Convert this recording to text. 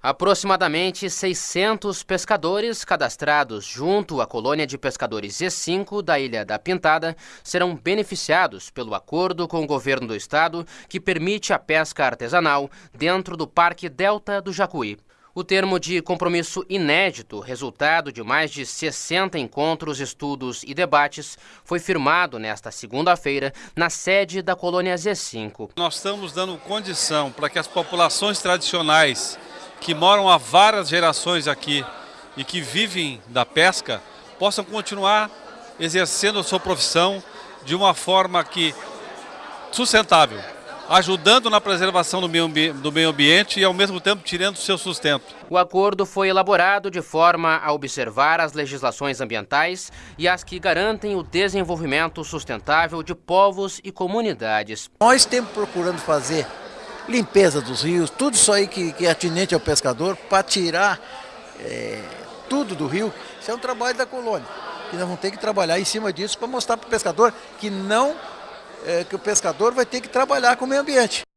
Aproximadamente 600 pescadores cadastrados junto à colônia de pescadores Z5 da Ilha da Pintada serão beneficiados pelo acordo com o governo do estado que permite a pesca artesanal dentro do Parque Delta do Jacuí. O termo de compromisso inédito, resultado de mais de 60 encontros, estudos e debates, foi firmado nesta segunda-feira na sede da colônia Z5. Nós estamos dando condição para que as populações tradicionais que moram há várias gerações aqui e que vivem da pesca possam continuar exercendo a sua profissão de uma forma que sustentável, ajudando na preservação do meio, do meio ambiente e ao mesmo tempo tirando o seu sustento. O acordo foi elaborado de forma a observar as legislações ambientais e as que garantem o desenvolvimento sustentável de povos e comunidades. Nós temos procurando fazer limpeza dos rios, tudo isso aí que, que é atinente ao pescador, para tirar é, tudo do rio, isso é um trabalho da colônia. Que nós vamos ter que trabalhar em cima disso para mostrar para o pescador que não, é, que o pescador vai ter que trabalhar com o meio ambiente.